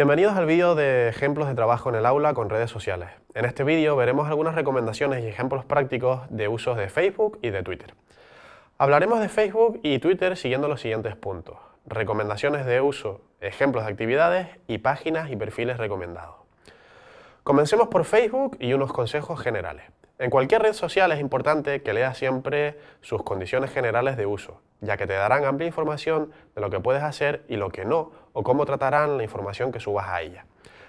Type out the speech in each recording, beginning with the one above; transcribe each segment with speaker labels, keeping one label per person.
Speaker 1: Bienvenidos al vídeo de ejemplos de trabajo en el aula con redes sociales. En este vídeo veremos algunas recomendaciones y ejemplos prácticos de usos de Facebook y de Twitter. Hablaremos de Facebook y Twitter siguiendo los siguientes puntos. Recomendaciones de uso, ejemplos de actividades y páginas y perfiles recomendados. Comencemos por Facebook y unos consejos generales. En cualquier red social es importante que leas siempre sus condiciones generales de uso, ya que te darán amplia información de lo que puedes hacer y lo que no, o cómo tratarán la información que subas a ella.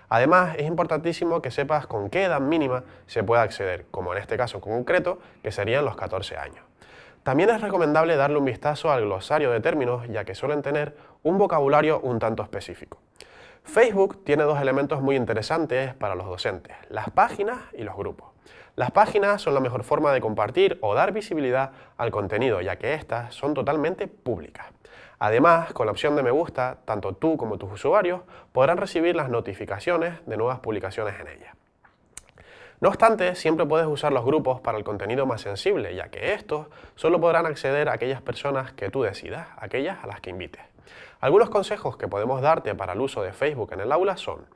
Speaker 1: Además, es importantísimo que sepas con qué edad mínima se puede acceder, como en este caso concreto, que serían los 14 años. También es recomendable darle un vistazo al glosario de términos, ya que suelen tener un vocabulario un tanto específico. Facebook tiene dos elementos muy interesantes para los docentes, las páginas y los grupos. Las páginas son la mejor forma de compartir o dar visibilidad al contenido, ya que estas son totalmente públicas. Además, con la opción de me gusta, tanto tú como tus usuarios podrán recibir las notificaciones de nuevas publicaciones en ellas. No obstante, siempre puedes usar los grupos para el contenido más sensible, ya que estos solo podrán acceder a aquellas personas que tú decidas, aquellas a las que invites. Algunos consejos que podemos darte para el uso de Facebook en el aula son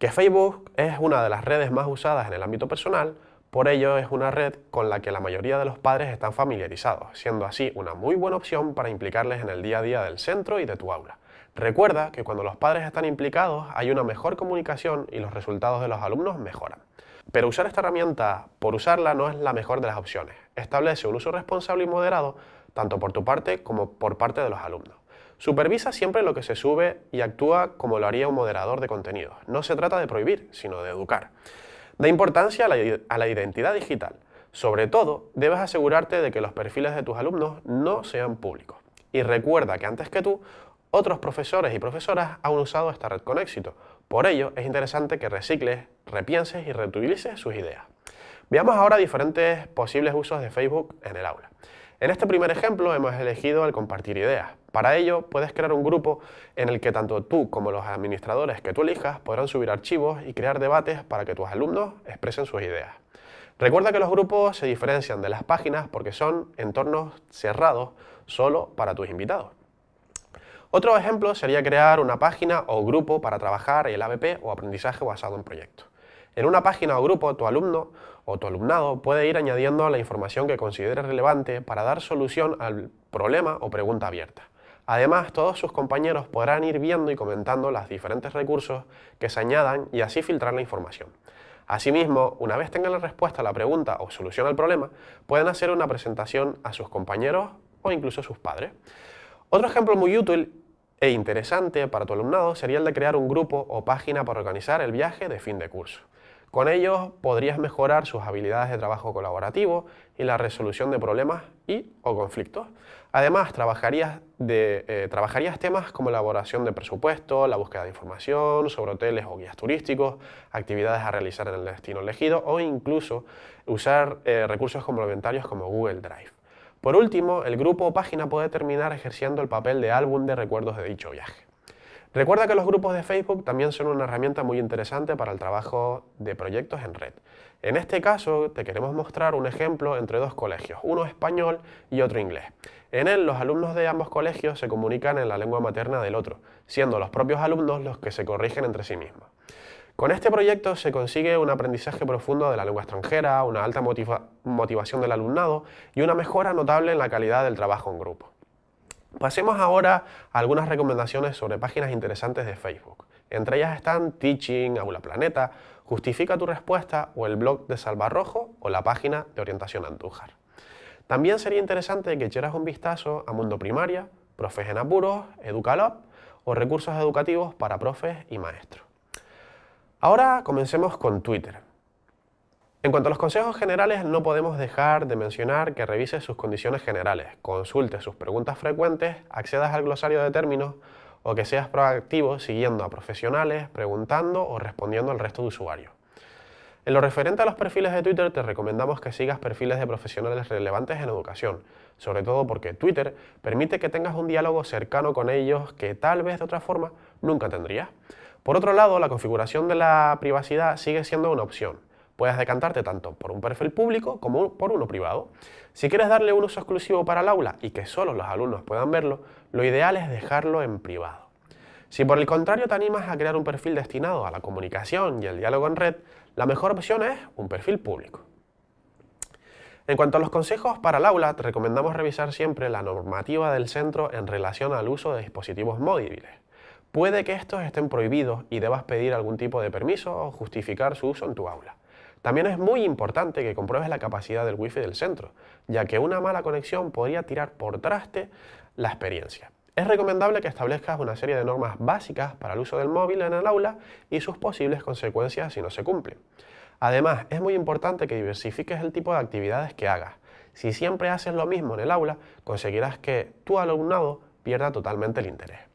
Speaker 1: que Facebook es una de las redes más usadas en el ámbito personal, por ello es una red con la que la mayoría de los padres están familiarizados, siendo así una muy buena opción para implicarles en el día a día del centro y de tu aula. Recuerda que cuando los padres están implicados hay una mejor comunicación y los resultados de los alumnos mejoran. Pero usar esta herramienta por usarla no es la mejor de las opciones. Establece un uso responsable y moderado tanto por tu parte como por parte de los alumnos. Supervisa siempre lo que se sube y actúa como lo haría un moderador de contenidos. No se trata de prohibir, sino de educar. Da importancia a la, identidad digital. Sobre todo, debes asegurarte de que los perfiles de tus alumnos no sean públicos. Y recuerda que antes que tú, otros profesores y profesoras han usado esta red con éxito. Por ello, es interesante que recicles, repienses y reutilices sus ideas. Veamos ahora diferentes posibles usos de Facebook en el aula. En este primer ejemplo hemos elegido el compartir ideas. Para ello, puedes crear un grupo en el que tanto tú como los administradores que tú elijas podrán subir archivos y crear debates para que tus alumnos expresen sus ideas. Recuerda que los grupos se diferencian de las páginas porque son entornos cerrados solo para tus invitados. Otro ejemplo sería crear una página o grupo para trabajar el ABP o aprendizaje basado en proyectos. En una página o grupo, tu alumno o tu alumnado puede ir añadiendo la información que considere relevante para dar solución al problema o pregunta abierta. Además, todos sus compañeros podrán ir viendo y comentando los diferentes recursos que se añadan y así filtrar la información. Asimismo, una vez tengan la respuesta a la pregunta o solución al problema, pueden hacer una presentación a sus compañeros o incluso a sus padres. Otro ejemplo muy útil e interesante para tu alumnado sería el de crear un grupo o página para organizar el viaje de fin de curso. Con ellos podrías mejorar sus habilidades de trabajo colaborativo y la resolución de problemas y o conflictos. Además, trabajarías, eh, temas como elaboración de presupuesto, la búsqueda de información sobre hoteles o guías turísticos, actividades a realizar en el destino elegido o incluso usar eh, recursos complementarios como Google Drive. Por último, el grupo o página puede terminar ejerciendo el papel de álbum de recuerdos de dicho viaje. Recuerda que los grupos de Facebook también son una herramienta muy interesante para el trabajo de proyectos en red. En este caso te queremos mostrar un ejemplo entre dos colegios, uno español y otro inglés. En él los alumnos de ambos colegios se comunican en la lengua materna del otro, siendo los propios alumnos los que se corrigen entre sí mismos. Con este proyecto se consigue un aprendizaje profundo de la lengua extranjera, una alta motivación del alumnado y una mejora notable en la calidad del trabajo en grupo. Pasemos ahora a algunas recomendaciones sobre páginas interesantes de Facebook. Entre ellas están Teaching, Aula Planeta, Justifica tu respuesta o el blog de Salvarrojo o la página de Orientación Andújar. También sería interesante que echaras un vistazo a Mundo Primaria, Profes en Apuros, Educalab o recursos educativos para profes y maestros. Ahora comencemos con Twitter. En cuanto a los consejos generales, no podemos dejar de mencionar que revises sus condiciones generales, consultes sus preguntas frecuentes, accedas al glosario de términos o que seas proactivo siguiendo a profesionales, preguntando o respondiendo al resto de usuarios. En lo referente a los perfiles de Twitter, te recomendamos que sigas perfiles de profesionales relevantes en educación, sobre todo porque Twitter permite que tengas un diálogo cercano con ellos que tal vez de otra forma nunca tendrías. Por otro lado, la configuración de la privacidad sigue siendo una opción, Puedes decantarte tanto por un perfil público como por uno privado. Si quieres darle un uso exclusivo para el aula y que solo los alumnos puedan verlo, lo ideal es dejarlo en privado. Si por el contrario te animas a crear un perfil destinado a la comunicación y el diálogo en red, la mejor opción es un perfil público. En cuanto a los consejos para el aula, te recomendamos revisar siempre la normativa del centro en relación al uso de dispositivos móviles. Puede que estos estén prohibidos y debas pedir algún tipo de permiso o justificar su uso en tu aula. También es muy importante que compruebes la capacidad del wifi del centro, ya que una mala conexión podría tirar por traste la experiencia. Es recomendable que establezcas una serie de normas básicas para el uso del móvil en el aula y sus posibles consecuencias si no se cumplen. Además, es muy importante que diversifiques el tipo de actividades que hagas. Si siempre haces lo mismo en el aula, conseguirás que tu alumnado pierda totalmente el interés.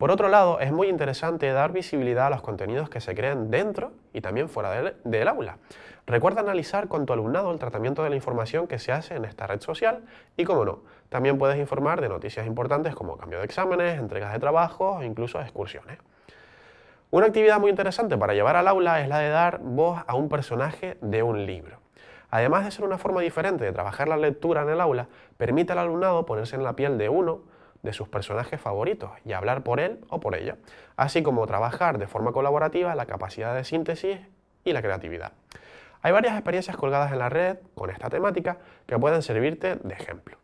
Speaker 1: Por otro lado, es muy interesante dar visibilidad a los contenidos que se creen dentro y también fuera del, aula. Recuerda analizar con tu alumnado el tratamiento de la información que se hace en esta red social y, como no, también puedes informar de noticias importantes como cambio de exámenes, entregas de trabajo e incluso excursiones. Una actividad muy interesante para llevar al aula es la de dar voz a un personaje de un libro. Además de ser una forma diferente de trabajar la lectura en el aula, permite al alumnado ponerse en la piel de uno de sus personajes favoritos y hablar por él o por ella, así como trabajar de forma colaborativa la capacidad de síntesis y la creatividad. Hay varias experiencias colgadas en la red con esta temática que pueden servirte de ejemplo.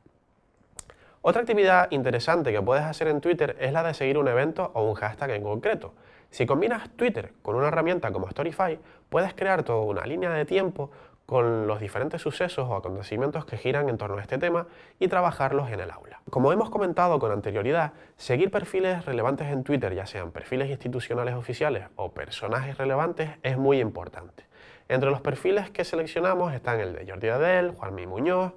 Speaker 1: Otra actividad interesante que puedes hacer en Twitter es la de seguir un evento o un hashtag en concreto. Si combinas Twitter con una herramienta como Storify, puedes crear toda una línea de tiempo con los diferentes sucesos o acontecimientos que giran en torno a este tema y trabajarlos en el aula. Como hemos comentado con anterioridad, seguir perfiles relevantes en Twitter, ya sean perfiles institucionales oficiales o personajes relevantes, es muy importante. Entre los perfiles que seleccionamos están el de Jordi Adel, Juanmi Muñoz,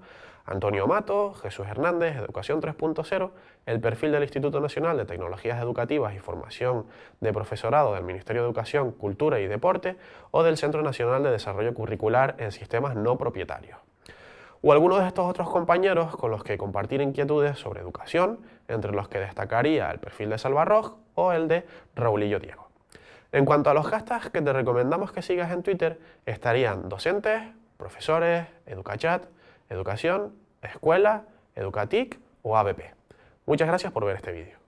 Speaker 1: Antonio Mato, Jesús Hernández, Educación 3.0, el perfil del Instituto Nacional de Tecnologías Educativas y Formación de Profesorado del Ministerio de Educación, Cultura y Deporte o del Centro Nacional de Desarrollo Curricular en Sistemas No Propietarios. O algunos de estos otros compañeros con los que compartir inquietudes sobre educación, entre los que destacaría el perfil de Salvarroj o el de Raulillo Diego. En cuanto a los hashtags que te recomendamos que sigas en Twitter, estarían docentes, profesores, educachat, educación, escuela, educatic o ABP. Muchas gracias por ver este vídeo.